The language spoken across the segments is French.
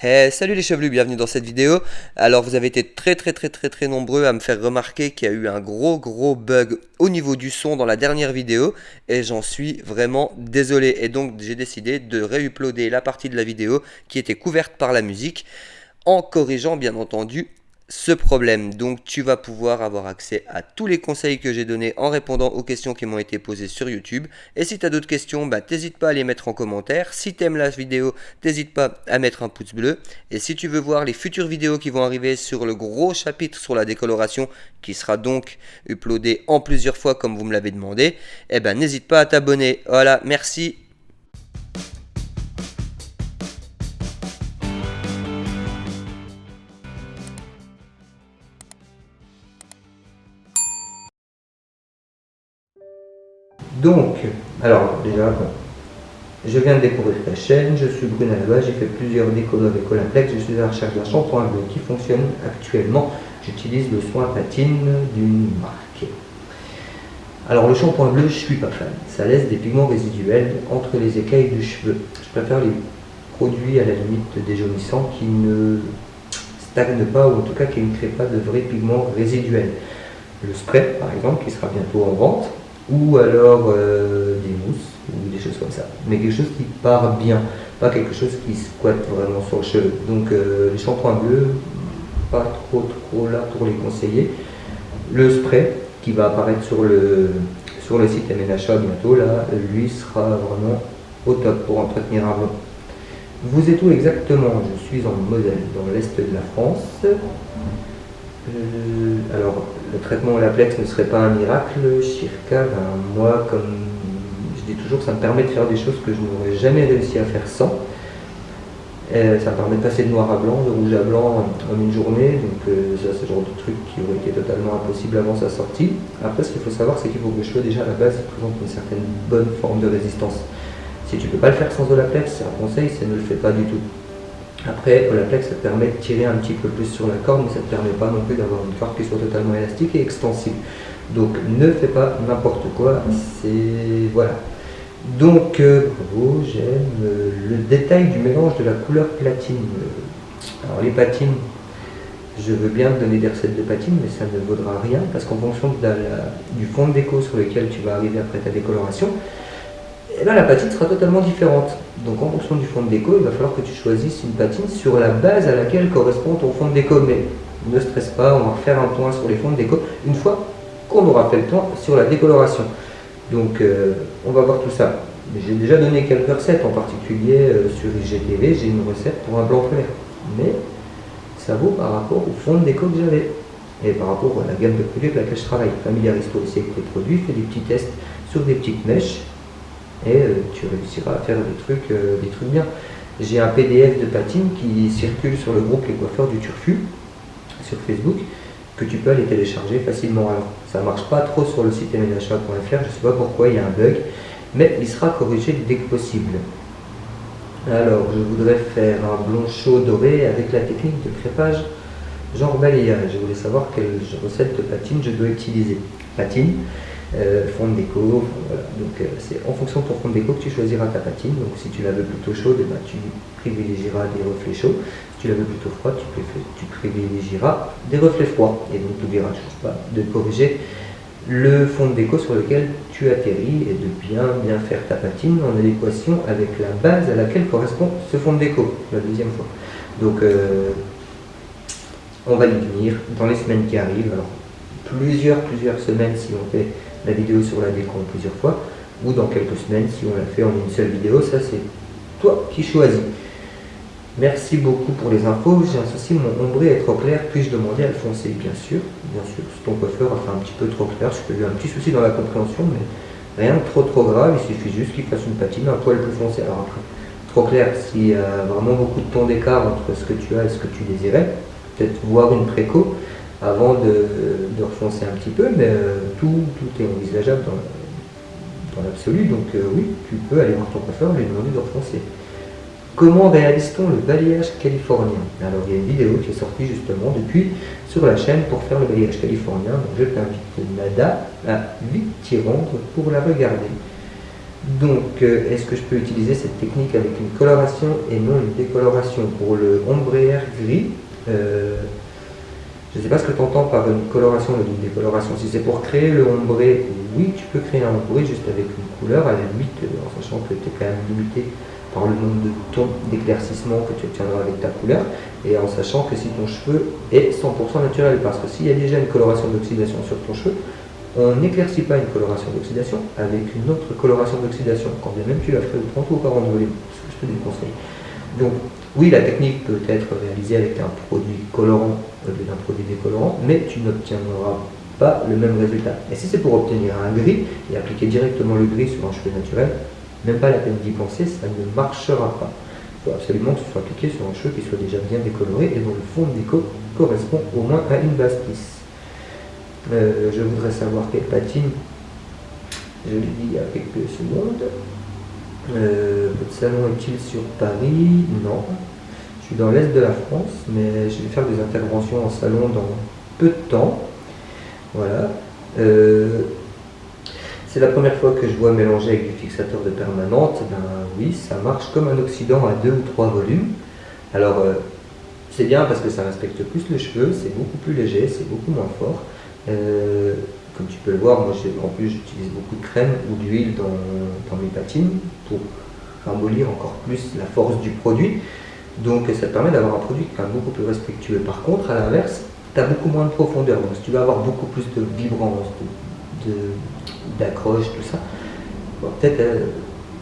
Hey, salut les chevelus, bienvenue dans cette vidéo. Alors vous avez été très très très très très nombreux à me faire remarquer qu'il y a eu un gros gros bug au niveau du son dans la dernière vidéo et j'en suis vraiment désolé. Et donc j'ai décidé de réuploader la partie de la vidéo qui était couverte par la musique en corrigeant bien entendu ce problème. Donc tu vas pouvoir avoir accès à tous les conseils que j'ai donnés en répondant aux questions qui m'ont été posées sur YouTube. Et si tu as d'autres questions, bah, t'hésite pas à les mettre en commentaire. Si tu aimes la vidéo, t'hésite pas à mettre un pouce bleu. Et si tu veux voir les futures vidéos qui vont arriver sur le gros chapitre sur la décoloration, qui sera donc uploadé en plusieurs fois comme vous me l'avez demandé, eh ben n'hésite pas à t'abonner. Voilà, merci Donc, alors déjà, je viens de découvrir ta chaîne, je suis Brune Alba, j'ai fait plusieurs décolos avec Olaplex, je suis à la recherche d'un shampoing bleu qui fonctionne actuellement. J'utilise le soin patine d'une marque. Alors le shampoing bleu, je suis pas fan. Ça laisse des pigments résiduels entre les écailles du cheveu. Je préfère les produits à la limite déjaunissants qui ne stagnent pas ou en tout cas qui ne créent pas de vrais pigments résiduels. Le spray par exemple qui sera bientôt en vente ou alors euh, des mousses ou des choses comme ça. Mais quelque chose qui part bien, pas quelque chose qui squatte vraiment sur le cheveu. Donc euh, les shampoings bleus, pas trop trop là pour les conseiller. Le spray qui va apparaître sur le, sur le site MNHA bientôt, là, lui sera vraiment au top pour entretenir un blond. Vous êtes où exactement? Je suis en Moselle, dans l'est de la France. Euh, alors, le traitement au laplex ne serait pas un miracle. Circa, ben, moi, comme je dis toujours, ça me permet de faire des choses que je n'aurais jamais réussi à faire sans. ça me permet de passer de noir à blanc, de rouge à blanc en une journée. Donc, euh, ça, c'est le genre de truc qui aurait été totalement impossible avant sa sortie. Après, ce qu'il faut savoir, c'est qu'il faut que le cheveu, déjà à la base, présente une certaine bonne forme de résistance. Si tu ne peux pas le faire sans Olaplex, c'est un conseil, c'est ne le fais pas du tout. Après, Olaplex, ça te permet de tirer un petit peu plus sur la corde, mais ça ne te permet pas non plus d'avoir une corde qui soit totalement élastique et extensible. Donc ne fais pas n'importe quoi, c'est... voilà. Donc, euh, bravo, j'aime le détail du mélange de la couleur platine. Alors les patines, je veux bien te donner des recettes de patine, mais ça ne vaudra rien, parce qu'en fonction du fond de déco sur lequel tu vas arriver après ta décoloration, eh ben, la patine sera totalement différente. Donc en fonction du fond de déco, il va falloir que tu choisisses une patine sur la base à laquelle correspond ton fond de déco. Mais ne stresse pas, on va refaire un point sur les fonds de déco une fois qu'on aura fait le point sur la décoloration. Donc euh, on va voir tout ça. J'ai déjà donné quelques recettes, en particulier euh, sur IGTV, j'ai une recette pour un blanc clair. Mais ça vaut par rapport au fond de déco que j'avais et par rapport à la gamme de produits avec laquelle je travaille. Familiarise-toi aussi avec tes produits, fais des petits tests sur des petites mèches et euh, tu réussiras à faire des trucs, euh, des trucs bien. J'ai un PDF de patine qui circule sur le groupe Les Coiffeurs du Turfu sur Facebook que tu peux aller télécharger facilement. Alors, ça ne marche pas trop sur le site mnha.fr, je ne sais pas pourquoi, il y a un bug, mais il sera corrigé dès que possible. Alors, je voudrais faire un blond chaud doré avec la technique de crépage genre balayage. Je voulais savoir quelle recette de patine je dois utiliser. Patine, fond de déco, donc euh, c'est en fonction de ton fond de déco que tu choisiras ta patine, donc si tu la veux plutôt chaude, eh ben, tu privilégieras des reflets chauds, si tu la veux plutôt froide, tu, privilégieras des reflets froids, et donc tu n'oublieras toujours pas de corriger le fond de déco sur lequel tu atterris et de bien bien faire ta patine en adéquation avec la base à laquelle correspond ce fond de déco, la deuxième fois. Donc euh, on va y venir dans les semaines qui arrivent, alors plusieurs plusieurs semaines si on fait la vidéo sur la déco plusieurs fois, ou dans quelques semaines si on l'a fait en une seule vidéo, ça c'est toi qui choisis. Merci beaucoup pour les infos, j'ai un souci, mon ombré est trop clair, puis-je demander à le foncer Bien sûr, bien sûr, si ton coiffeur a fait un petit peu trop clair, je peux lui un petit souci dans la compréhension, mais rien de trop trop grave, il suffit juste qu'il fasse une patine un poil plus foncé. Alors après, trop clair, s'il y a vraiment beaucoup de temps d'écart entre ce que tu as et ce que tu désirais, peut-être voir une préco, avant de, refoncer un petit peu, mais euh, tout, tout est envisageable dans, l'absolu, donc euh, oui, tu peux aller voir ton coiffeur et lui demander de refoncer. Comment réalise-t-on le balayage californien? Alors il y a une vidéo qui est sortie justement depuis sur la chaîne pour faire le balayage californien, donc je t'invite Nada à vite t'y rendre pour la regarder. Donc, euh, est-ce que je peux utiliser cette technique avec une coloration et non une décoloration? Pour le ombrière gris, je ne sais pas ce que tu entends par une coloration ou une décoloration. Si c'est pour créer le ombré, oui, tu peux créer un ombré juste avec une couleur, à la limite, euh, en sachant que tu es quand même limité par le nombre de tons d'éclaircissement que tu obtiendras avec ta couleur, et en sachant que si ton cheveu est 100% naturel, parce que s'il y a déjà une coloration d'oxydation sur ton cheveu, on n'éclaircit pas une coloration d'oxydation avec une autre coloration d'oxydation, quand bien même tu l'as fait 30 ou 40 volumes, ce que je te déconseille. Donc, oui, la technique peut être réalisée avec un produit colorant au lieu d'un produit décolorant, mais tu n'obtiendras pas le même résultat. Et si c'est pour obtenir un gris et appliquer directement le gris sur un cheveu naturel, même pas la peine d'y penser, ça ne marchera pas. Il faut absolument que ce soit appliqué sur un cheveu qui soit déjà bien décoloré et dont le fond de déco correspond au moins à une base lisse. Euh, je voudrais savoir quelle patine. Je l'ai dit il y a quelques secondes. Euh, votre salon est-il sur Paris? Non. Je suis dans l'est de la France, mais je vais faire des interventions en salon dans peu de temps. Voilà. Euh, c'est la première fois que je vois mélanger avec du fixateur de permanente. Ben oui, ça marche comme un oxydant à deux ou trois volumes. Alors, c'est bien parce que ça respecte plus le cheveu, c'est beaucoup plus léger, c'est beaucoup moins fort. Euh, comme tu peux le voir, moi en plus j'utilise beaucoup de crème ou d'huile dans, mes patines pour ramollir encore plus la force du produit. Donc ça te permet d'avoir un produit qui est beaucoup plus respectueux. Par contre, à l'inverse, tu as beaucoup moins de profondeur. Donc si tu veux avoir beaucoup plus de vibrance, d'accroche, tout ça, peut-être euh,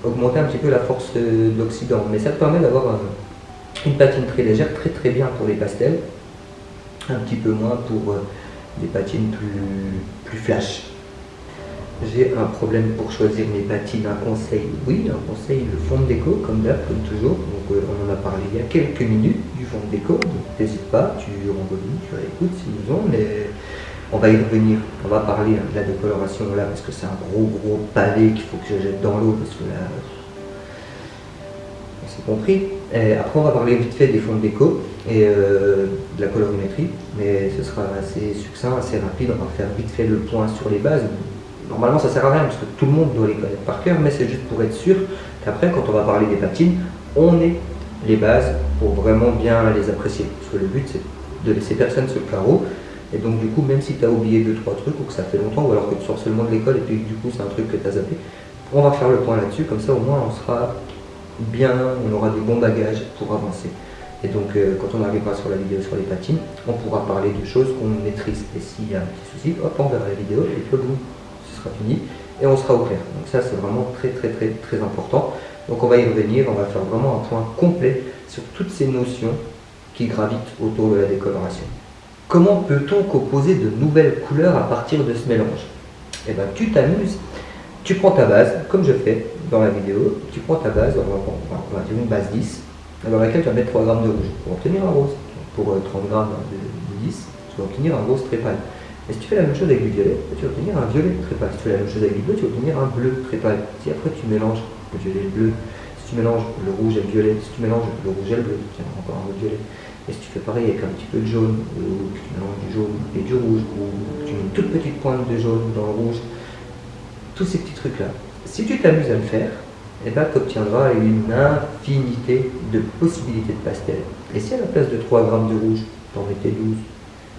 augmenter un petit peu la force euh, d'oxydant. Mais ça te permet d'avoir une patine très légère, très très bien pour les pastels, un petit peu moins pour des patines plus, plus flash. J'ai un problème pour choisir mes patines, un conseil, oui, un conseil, le fond de déco, comme d'hab, comme toujours. Donc euh, on en a parlé il y a quelques minutes du fond de déco, donc n'hésite pas, tu rebondis, tu réécoutes si besoin, mais on va y revenir. On va parler hein, de la décoloration là, parce que c'est un gros gros pavé qu'il faut que je jette dans l'eau, parce que là, on s'est compris. après on va parler vite fait des fonds de déco et euh, de la colorimétrie, mais ce sera assez succinct, assez rapide, on va faire vite fait le point sur les bases. Normalement ça sert à rien parce que tout le monde doit les connaître par cœur, mais c'est juste pour être sûr qu'après quand on va parler des patines, on ait les bases pour vraiment bien les apprécier. Parce que le but c'est de laisser personne sur le carreau, et donc du coup même si tu as oublié deux trois trucs ou que ça fait longtemps, ou alors que tu sors seulement de l'école et puis du coup c'est un truc que tu as zappé, on va faire le point là-dessus, comme ça au moins on sera bien, on aura des bons bagages pour avancer. Et donc, euh, quand on arrivera sur la vidéo sur les patines, on pourra parler de choses qu'on maîtrise. Et s'il y a un petit souci, hop, on verra la vidéo et puis boum, ce sera fini et on sera au clair. Donc ça, c'est vraiment très, très, très, très important. Donc on va y revenir, on va faire vraiment un point complet sur toutes ces notions qui gravitent autour de la décoloration. Comment peut-on composer de nouvelles couleurs à partir de ce mélange? Eh bien, tu t'amuses, tu prends ta base, comme je fais dans la vidéo, tu prends ta base, on va, dire une base 10, dans laquelle tu vas mettre 3 grammes de rouge pour obtenir un rose. Pour 30 euh, grammes de, 10, tu vas obtenir un rose très pâle. Et si tu fais la même chose avec du violet, tu vas obtenir un violet très pâle. Si tu fais la même chose avec du bleu, tu vas obtenir un bleu très pâle. Si après tu mélanges le violet et le bleu, si tu mélanges le rouge et le violet, si tu mélanges le rouge et le bleu, as encore un autre violet. Et si tu fais pareil avec un petit peu de jaune, ou que tu mélanges du jaune et du rouge, ou que tu mets une toute petite pointe de jaune dans le rouge, tous ces petits trucs-là. Si tu t'amuses à le faire, et bien tu obtiendras une infinité de possibilités de pastel. Et si à la place de 3 grammes de rouge, tu en mettais 12,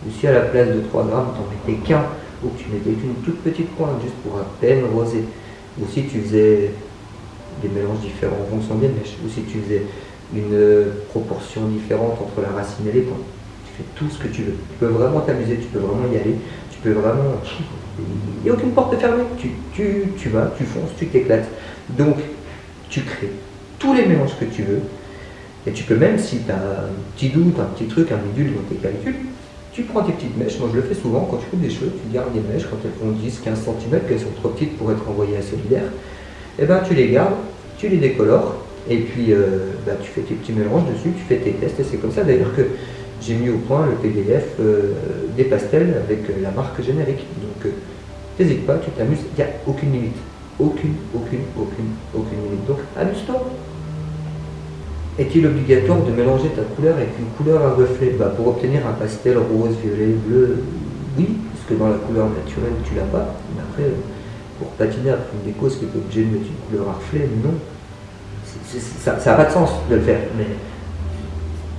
ou si à la place de 3 grammes, tu en mettais qu'un, ou que tu mettais une toute petite pointe juste pour à peine roser, ou si tu faisais des mélanges différents en fonction des mèches, ou si tu faisais une proportion différente entre la racine et les points. Tu fais tout ce que tu veux. Tu peux vraiment t'amuser, tu peux vraiment y aller, tu peux vraiment... Il n'y a aucune porte fermée. Tu, tu, tu vas, tu fonces, tu t'éclates. Donc, tu crées tous les mélanges que tu veux. Et tu peux même, si tu as un petit doute, un petit truc, un bidule dans tes calculs, tu prends tes petites mèches. Moi, je le fais souvent quand tu fais des cheveux, tu gardes des mèches quand elles font 10, 15 cm, qu'elles sont trop petites pour être envoyées à solidaire. Et eh ben, tu les gardes, tu les décolores, et puis euh, bah, tu fais tes petits mélanges dessus, tu fais tes tests. Et c'est comme ça d'ailleurs que j'ai mis au point le PDF euh, des pastels avec euh, la marque générique. Donc, n'hésite pas, tu t'amuses, il n'y a aucune limite. Aucune, aucune, aucune, aucune limite. Donc, amuse-toi. Est-il obligatoire de mélanger ta couleur avec une couleur à reflet bah, Pour obtenir un pastel rose, violet, bleu, oui, parce que dans la couleur naturelle, tu l'as pas. Mais après, pour patiner après une déco, est-ce que tu es obligé de mettre une couleur à reflet Non. ça n'a pas de sens de le faire, mais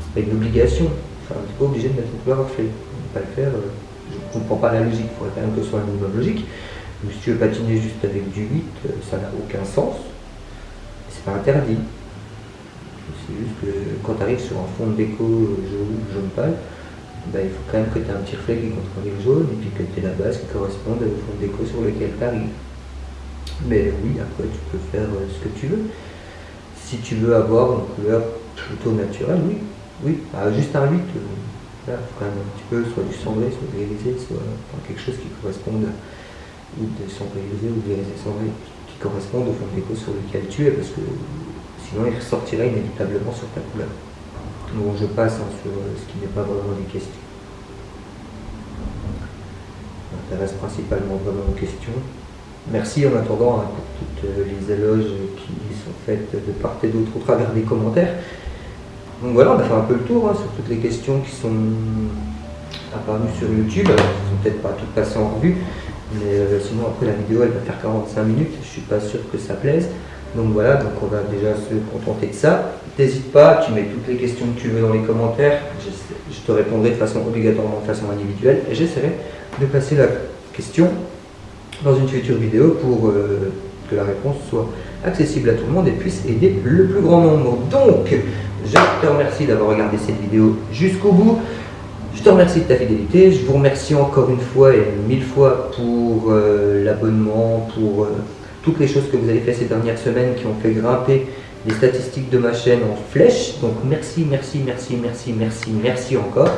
c'est pas une obligation. Enfin, tu n'es pas obligé de mettre une couleur reflet. Pas le faire, euh, je ne comprends pas la logique, il faudrait quand même que ce soit un minimum logique. Mais si tu veux patiner juste avec du 8, euh, ça n'a aucun sens. C'est pas interdit. C'est juste que quand tu arrives sur un fond de déco jaune, jaune pâle, ben, il faut quand même que tu aies un petit reflet qui contrôle le jaune et puis que tu aies la base qui corresponde au fond de déco sur lequel tu arrives. Mais oui, après tu peux faire euh, ce que tu veux. Si tu veux avoir une couleur plutôt naturelle, oui, oui, bah, juste un 8, euh, là, faut quand même un petit peu, soit du cendré, soit grisé, soit quelque chose qui corresponde, ou de grisé ou grisé cendré, qui corresponde au fond de déco sur lequel tu es, parce que sinon il ressortirait inévitablement sur ta couleur. Bon, je passe hein, sur euh, ce qui n'est pas vraiment des questions. m'intéresse principalement vraiment aux questions. Merci en attendant hein, pour toutes euh, les éloges qui sont faites de part et d'autre au travers des commentaires. Donc voilà, on a fait un peu le tour hein, sur toutes les questions qui sont apparues sur YouTube. Elles ne sont peut-être pas toutes passées en revue, mais euh, sinon après la vidéo elle va faire 45 minutes, je ne suis pas sûr que ça plaise. Donc voilà, donc on va déjà se contenter de ça. N'hésite pas, tu mets toutes les questions que tu veux dans les commentaires. Je, te répondrai de façon obligatoirement, de façon individuelle. Et j'essaierai de passer la question dans une future vidéo pour euh, que la réponse soit accessible à tout le monde et puisse aider le plus grand nombre. Donc, je te remercie d'avoir regardé cette vidéo jusqu'au bout. Je te remercie de ta fidélité. Je vous remercie encore une fois et mille fois pour euh, l'abonnement, pour... Euh, toutes les choses que vous avez fait ces dernières semaines qui ont fait grimper les statistiques de ma chaîne en flèche. Donc merci, merci, merci, merci, merci, merci encore.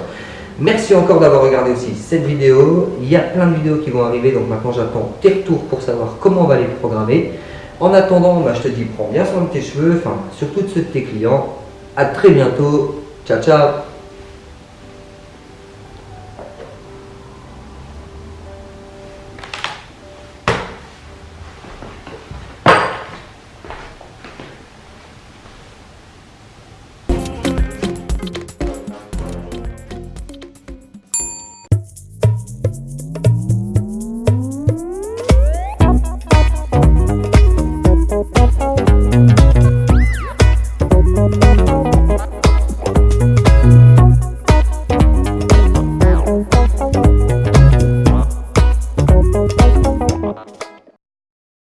Merci encore d'avoir regardé aussi cette vidéo. Il y a plein de vidéos qui vont arriver, donc maintenant j'attends tes retours pour savoir comment on va les programmer. En attendant, bah, je te dis, prends bien soin de tes cheveux, enfin surtout de ceux de tes clients. À très bientôt. Ciao, ciao